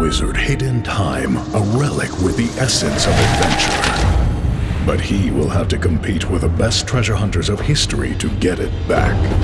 wizard hid in time a relic with the essence of adventure. But he will have to compete with the best treasure hunters of history to get it back.